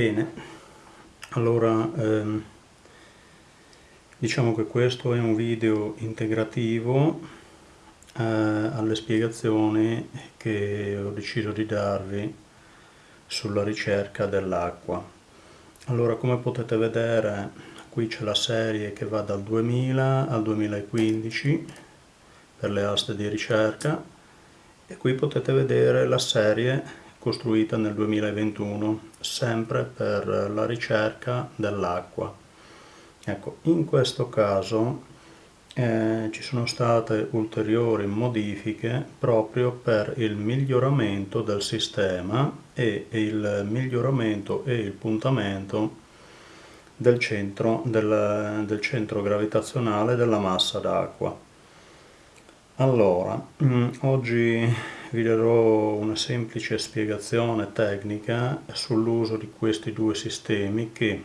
Bene, allora ehm, diciamo che questo è un video integrativo eh, alle spiegazioni che ho deciso di darvi sulla ricerca dell'acqua. Allora come potete vedere qui c'è la serie che va dal 2000 al 2015 per le aste di ricerca e qui potete vedere la serie costruita nel 2021, sempre per la ricerca dell'acqua. Ecco, in questo caso eh, ci sono state ulteriori modifiche proprio per il miglioramento del sistema e il miglioramento e il puntamento del centro, del, del centro gravitazionale della massa d'acqua. Allora, mm, oggi vi darò una semplice spiegazione tecnica sull'uso di questi due sistemi che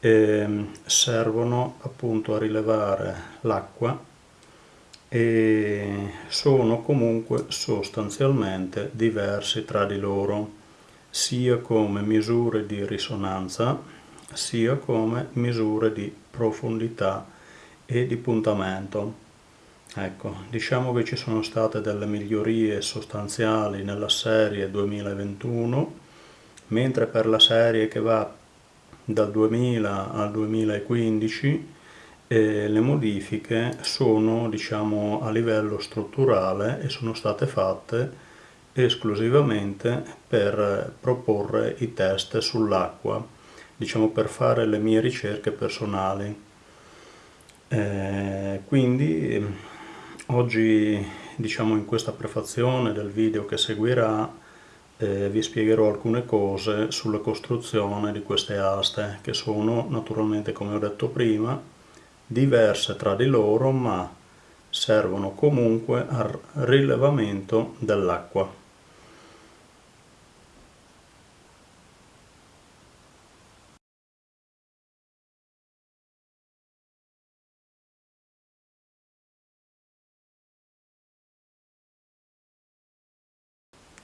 eh, servono appunto a rilevare l'acqua e sono comunque sostanzialmente diversi tra di loro sia come misure di risonanza sia come misure di profondità e di puntamento Ecco, diciamo che ci sono state delle migliorie sostanziali nella serie 2021, mentre per la serie che va dal 2000 al 2015 eh, le modifiche sono diciamo a livello strutturale e sono state fatte esclusivamente per proporre i test sull'acqua, diciamo per fare le mie ricerche personali. Eh, quindi Oggi, diciamo in questa prefazione del video che seguirà, eh, vi spiegherò alcune cose sulla costruzione di queste aste, che sono naturalmente, come ho detto prima, diverse tra di loro, ma servono comunque al rilevamento dell'acqua.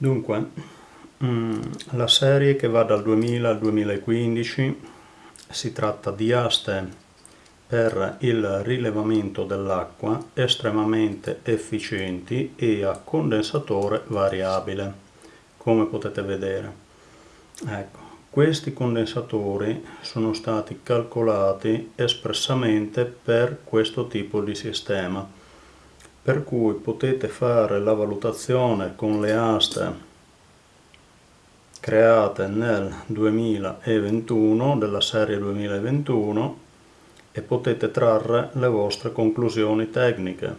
Dunque, mm, la serie che va dal 2000 al 2015 si tratta di aste per il rilevamento dell'acqua estremamente efficienti e a condensatore variabile, come potete vedere. Ecco, questi condensatori sono stati calcolati espressamente per questo tipo di sistema per cui potete fare la valutazione con le aste create nel 2021 della serie 2021 e potete trarre le vostre conclusioni tecniche.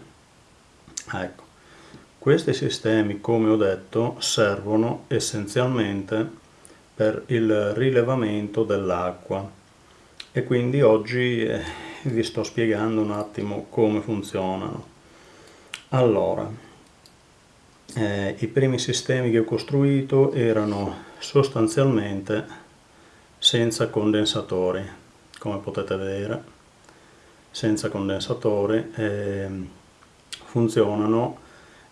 Ecco questi sistemi come ho detto servono essenzialmente per il rilevamento dell'acqua. E quindi oggi eh, vi sto spiegando un attimo come funzionano allora, eh, i primi sistemi che ho costruito erano sostanzialmente senza condensatori, come potete vedere, senza condensatori, eh, funzionano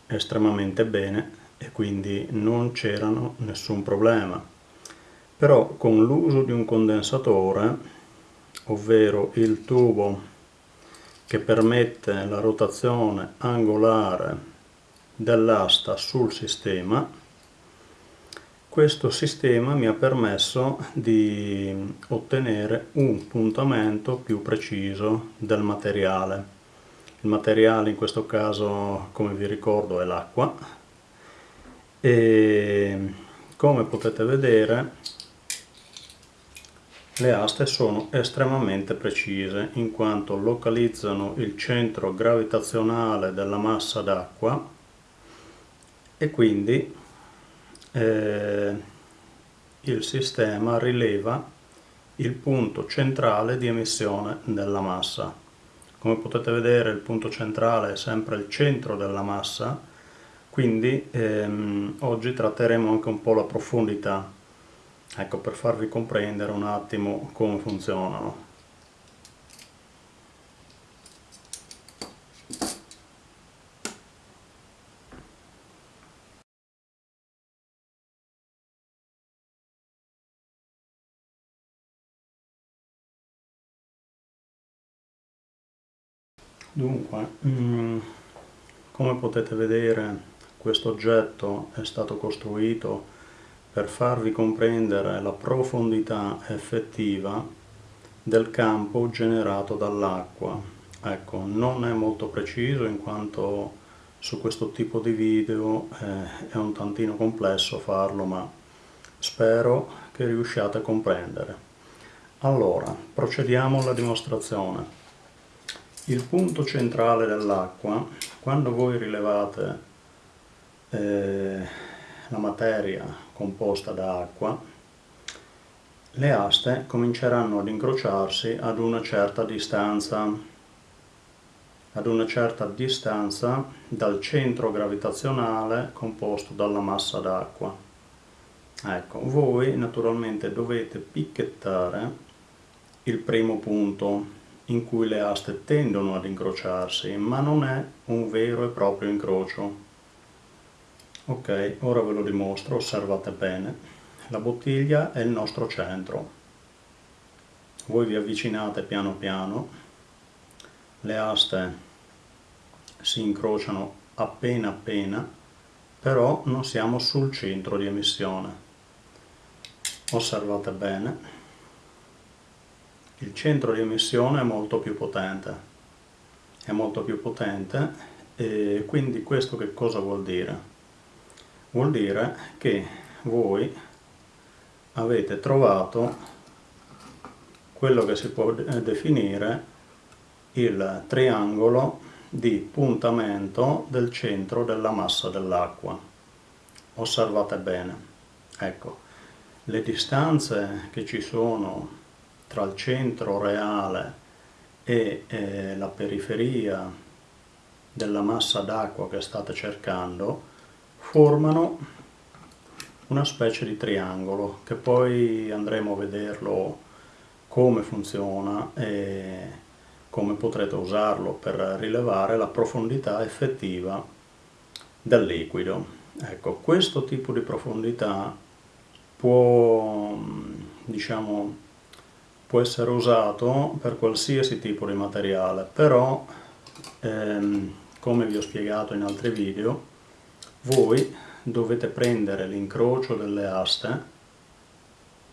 estremamente bene e quindi non c'erano nessun problema. Però con l'uso di un condensatore, ovvero il tubo che permette la rotazione angolare dell'asta sul sistema. Questo sistema mi ha permesso di ottenere un puntamento più preciso del materiale. Il materiale in questo caso come vi ricordo è l'acqua. E come potete vedere le aste sono estremamente precise in quanto localizzano il centro gravitazionale della massa d'acqua e quindi eh, il sistema rileva il punto centrale di emissione della massa. Come potete vedere il punto centrale è sempre il centro della massa, quindi ehm, oggi tratteremo anche un po' la profondità ecco per farvi comprendere un attimo come funzionano. Dunque, mm, come potete vedere questo oggetto è stato costruito per farvi comprendere la profondità effettiva del campo generato dall'acqua. Ecco, non è molto preciso in quanto su questo tipo di video eh, è un tantino complesso farlo, ma spero che riusciate a comprendere. Allora, procediamo alla dimostrazione. Il punto centrale dell'acqua, quando voi rilevate eh, la materia composta da acqua, le aste cominceranno ad incrociarsi ad una certa distanza, ad una certa distanza dal centro gravitazionale composto dalla massa d'acqua. Ecco, voi naturalmente dovete picchettare il primo punto in cui le aste tendono ad incrociarsi, ma non è un vero e proprio incrocio ok ora ve lo dimostro osservate bene. La bottiglia è il nostro centro. Voi vi avvicinate piano piano. Le aste si incrociano appena appena però non siamo sul centro di emissione. Osservate bene. Il centro di emissione è molto più potente. È molto più potente e quindi questo che cosa vuol dire? Vuol dire che voi avete trovato quello che si può definire il triangolo di puntamento del centro della massa dell'acqua. Osservate bene, ecco, le distanze che ci sono tra il centro reale e eh, la periferia della massa d'acqua che state cercando formano una specie di triangolo che poi andremo a vederlo come funziona e come potrete usarlo per rilevare la profondità effettiva del liquido. Ecco, questo tipo di profondità può, diciamo, può essere usato per qualsiasi tipo di materiale, però ehm, come vi ho spiegato in altri video voi dovete prendere l'incrocio delle aste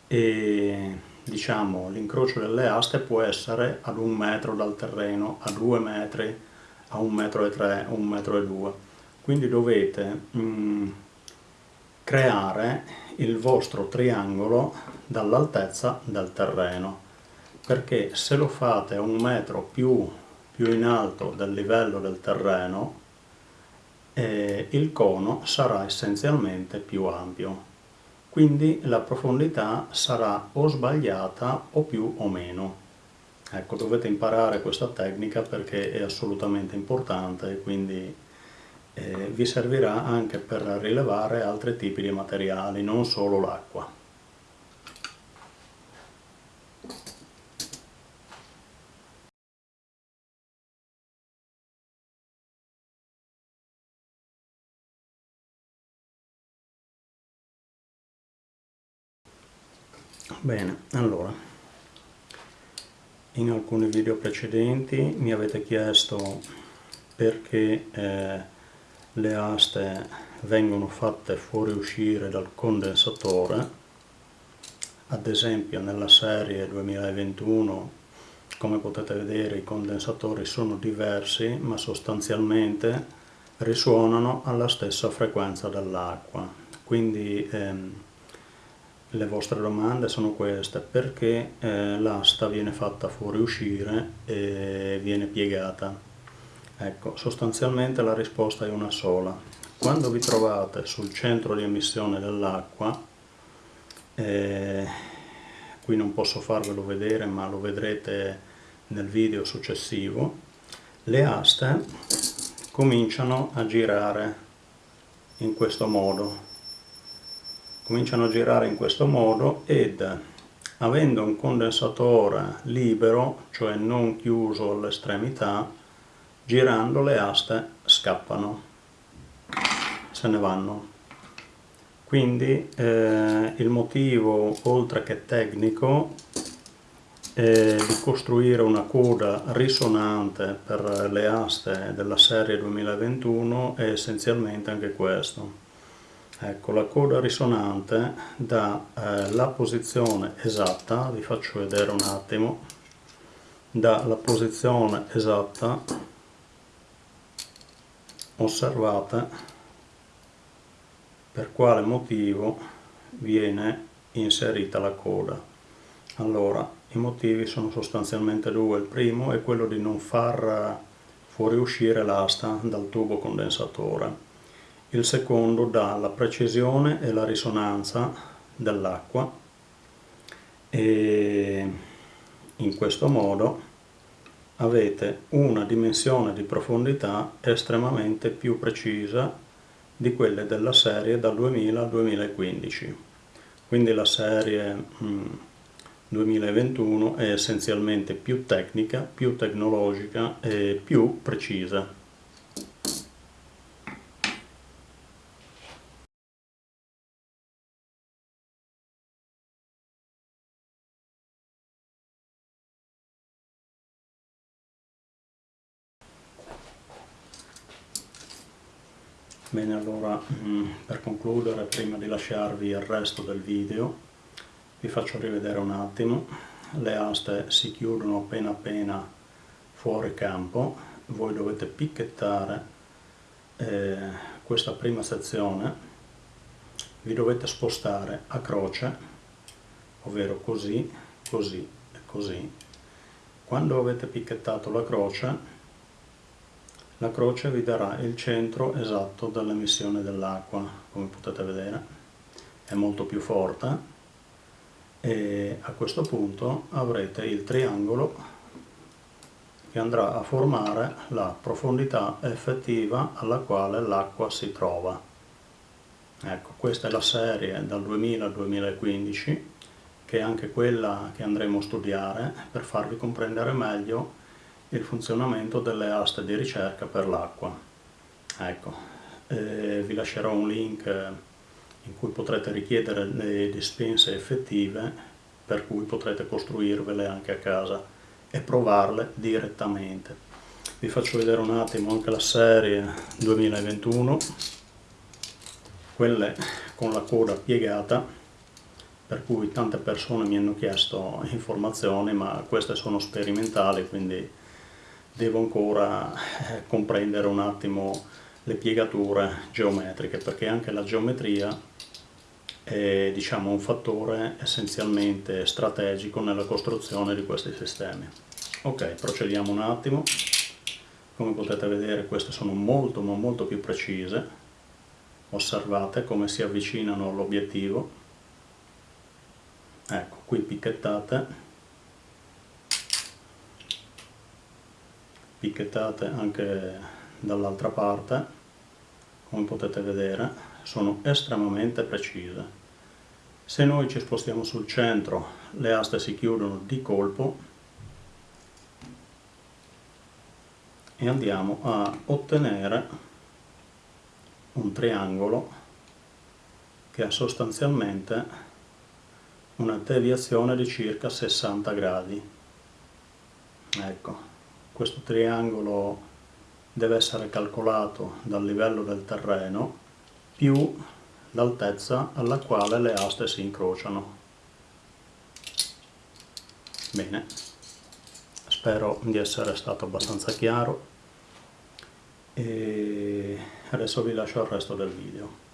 e diciamo l'incrocio delle aste può essere ad un metro dal terreno, a due metri, a un metro e tre, un metro e due. Quindi dovete mm, creare il vostro triangolo dall'altezza del terreno perché se lo fate a un metro più, più in alto del livello del terreno eh, il cono sarà essenzialmente più ampio. Quindi la profondità sarà o sbagliata o più o meno. Ecco, dovete imparare questa tecnica perché è assolutamente importante e quindi eh, vi servirà anche per rilevare altri tipi di materiali, non solo l'acqua. Bene, allora, in alcuni video precedenti mi avete chiesto perché eh, le aste vengono fatte fuoriuscire dal condensatore, ad esempio nella serie 2021 come potete vedere i condensatori sono diversi ma sostanzialmente risuonano alla stessa frequenza dell'acqua, quindi ehm, le vostre domande sono queste, perché eh, l'asta viene fatta fuoriuscire e viene piegata? Ecco, sostanzialmente la risposta è una sola. Quando vi trovate sul centro di emissione dell'acqua, eh, qui non posso farvelo vedere ma lo vedrete nel video successivo, le aste cominciano a girare in questo modo cominciano a girare in questo modo ed avendo un condensatore libero, cioè non chiuso all'estremità, girando le aste scappano, se ne vanno. Quindi eh, il motivo, oltre che tecnico, e di costruire una coda risonante per le aste della serie 2021 è essenzialmente anche questo. Ecco, la coda risonante dà eh, la posizione esatta, vi faccio vedere un attimo, dà la posizione esatta, osservate per quale motivo viene inserita la coda. Allora, i motivi sono sostanzialmente due. Il primo è quello di non far fuoriuscire l'asta dal tubo condensatore. Il secondo dà la precisione e la risonanza dell'acqua e in questo modo avete una dimensione di profondità estremamente più precisa di quelle della serie dal 2000 al 2015. Quindi la serie mh, mm, 2021 è essenzialmente più tecnica, più tecnologica e più precisa. Bene, allora mm, per concludere, prima di lasciarvi il resto del video, vi faccio rivedere un attimo. Le aste si chiudono appena appena fuori campo. Voi dovete picchettare eh, questa prima sezione. Vi dovete spostare a croce ovvero così così e così. Quando avete picchettato la croce la croce vi darà il centro esatto dell'emissione dell'acqua come potete vedere è molto più forte e a questo punto avrete il triangolo che andrà a formare la profondità effettiva alla quale l'acqua si trova. Ecco, questa è la serie dal 2000 al 2015 che è anche quella che andremo a studiare per farvi comprendere meglio il funzionamento delle aste di ricerca per l'acqua. Ecco, eh, vi lascerò un link in cui potrete richiedere le dispense effettive per cui potrete costruirvele anche a casa e provarle direttamente. Vi faccio vedere un attimo anche la serie 2021, quelle con la coda piegata, per cui tante persone mi hanno chiesto informazioni, ma queste sono sperimentali, quindi devo ancora eh, comprendere un attimo le piegature geometriche, perché anche la geometria è diciamo, un fattore essenzialmente strategico nella costruzione di questi sistemi. Ok, procediamo un attimo. Come potete vedere queste sono molto ma molto più precise. Osservate come si avvicinano all'obiettivo. Ecco, qui picchettate. Picchettate anche dall'altra parte, come potete vedere, sono estremamente precise. Se noi ci spostiamo sul centro, le aste si chiudono di colpo e andiamo a ottenere un triangolo che ha sostanzialmente una deviazione di circa 60 gradi. Ecco, questo triangolo deve essere calcolato dal livello del terreno più l'altezza alla quale le aste si incrociano. Bene, spero di essere stato abbastanza chiaro e adesso vi lascio il resto del video.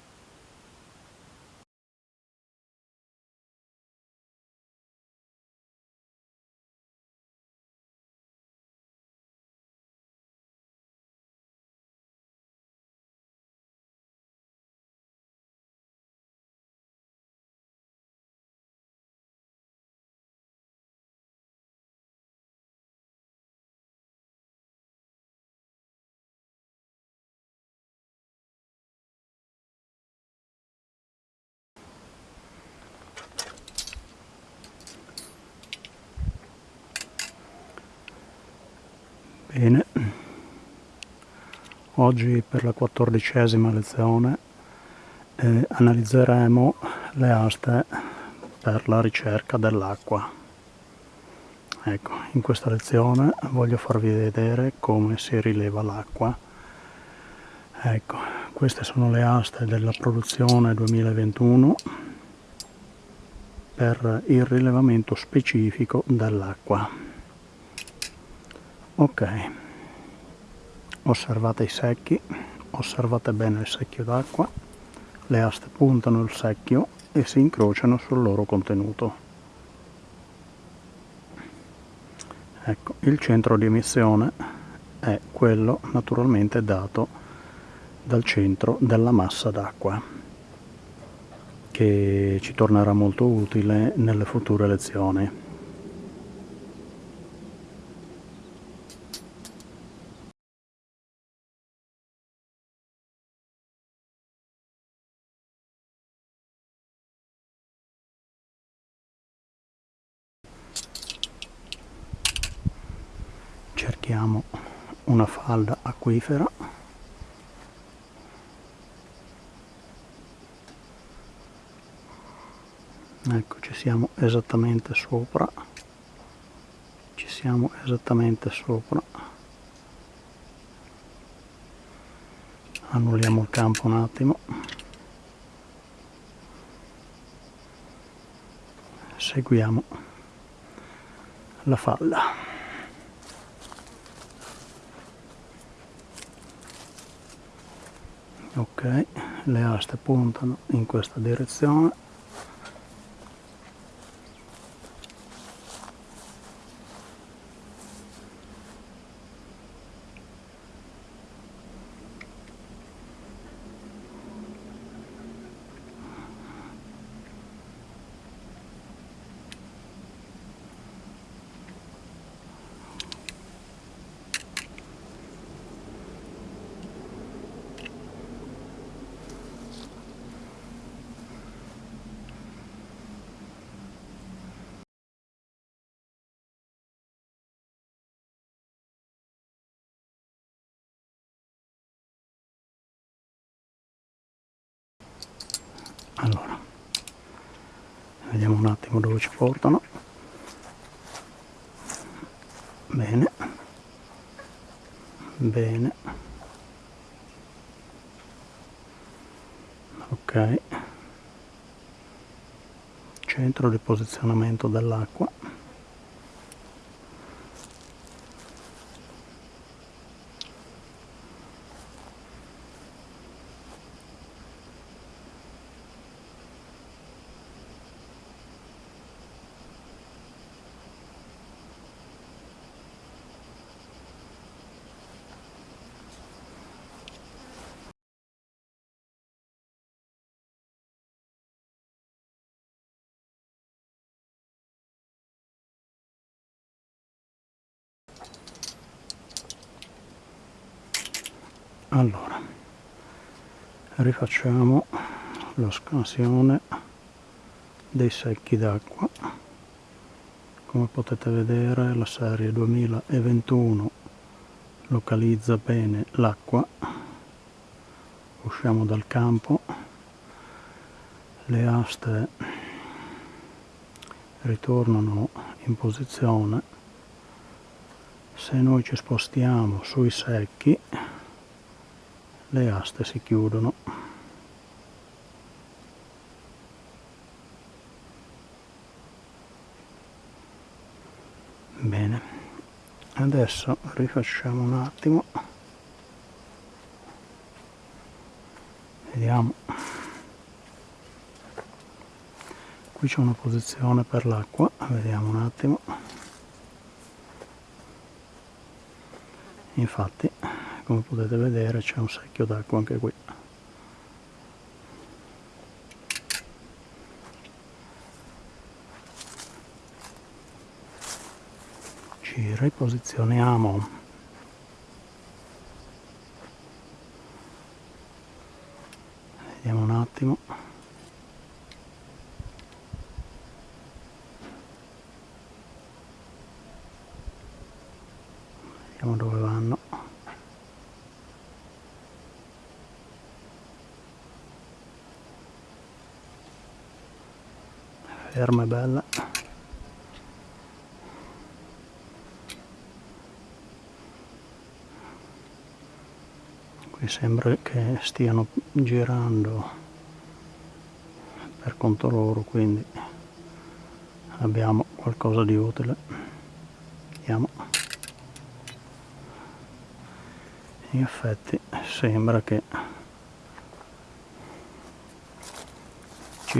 Bene, oggi per la quattordicesima lezione eh, analizzeremo le aste per la ricerca dell'acqua. ecco in questa lezione voglio farvi vedere come si rileva l'acqua. Ecco queste sono le aste della produzione 2021 per il rilevamento specifico dell'acqua ok. Osservate i secchi. Osservate bene il secchio d'acqua. Le aste puntano il secchio e si incrociano sul loro contenuto. Ecco il centro di emissione è quello naturalmente dato dal centro della massa d'acqua che ci tornerà molto utile nelle future lezioni cerchiamo una falda acquifera ecco ci siamo esattamente sopra. Ci siamo esattamente sopra. Annulliamo il campo un attimo. Seguiamo la falla ok le aste puntano in questa direzione allora vediamo un attimo dove ci portano. Bene. Bene. Ok. Centro di posizionamento dell'acqua allora rifacciamo la scansione dei secchi d'acqua. Come potete vedere la serie 2021 localizza bene l'acqua. Usciamo dal campo. Le aste ritornano in posizione. Se noi ci spostiamo sui secchi le aste si chiudono. Bene adesso rifacciamo un attimo. Vediamo. Qui c'è una posizione per l'acqua. Vediamo un attimo. Infatti come potete vedere c'è un secchio d'acqua anche qui. Ci riposizioniamo. Vediamo un attimo ferma e bella. Qui sembra che stiano girando per conto loro quindi abbiamo qualcosa di utile. Vediamo. In effetti sembra che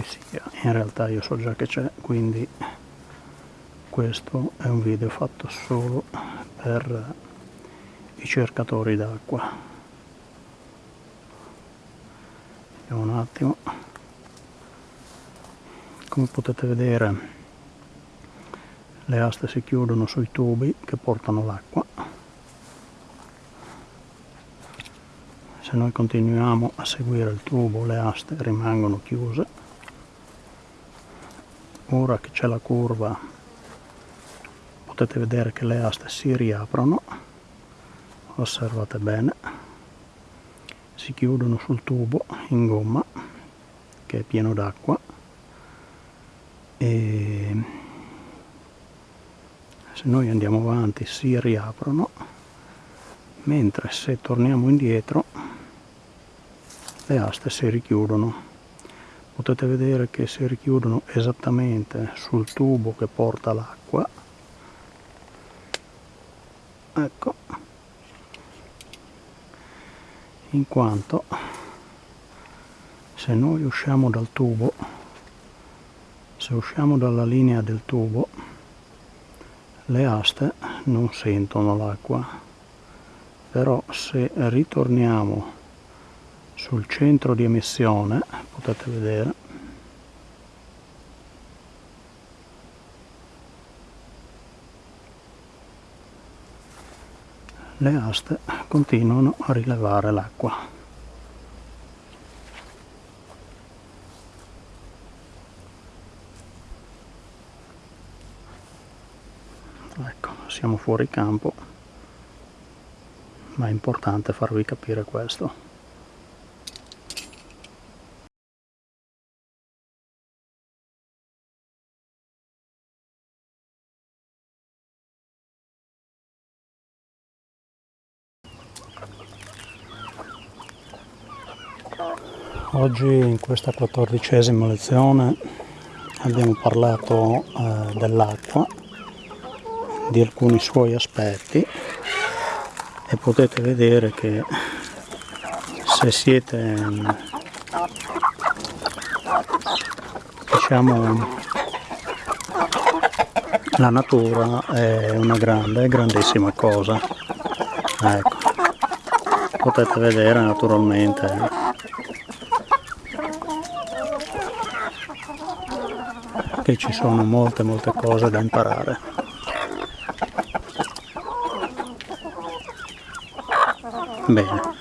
ci sia in realtà io so già che c'è quindi questo è un video fatto solo per i cercatori d'acqua. Vediamo un attimo come potete vedere. Le aste si chiudono sui tubi che portano l'acqua. Se noi continuiamo a seguire il tubo le aste rimangono chiuse ora che c'è la curva potete vedere che le aste si riaprono osservate bene si chiudono sul tubo in gomma che è pieno d'acqua e se noi andiamo avanti si riaprono mentre se torniamo indietro le aste si richiudono potete vedere che si richiudono esattamente sul tubo che porta l'acqua. Ecco. In quanto se noi usciamo dal tubo se usciamo dalla linea del tubo le aste non sentono l'acqua. Però se ritorniamo sul centro di emissione potete vedere. Le aste continuano a rilevare l'acqua. Ecco siamo fuori campo ma è importante farvi capire questo Oggi in questa quattordicesima lezione abbiamo parlato eh, dell'acqua di alcuni suoi aspetti e potete vedere che se siete diciamo la natura è una grande grandissima cosa. Ecco. Potete vedere naturalmente che ci sono molte molte cose da imparare Bene.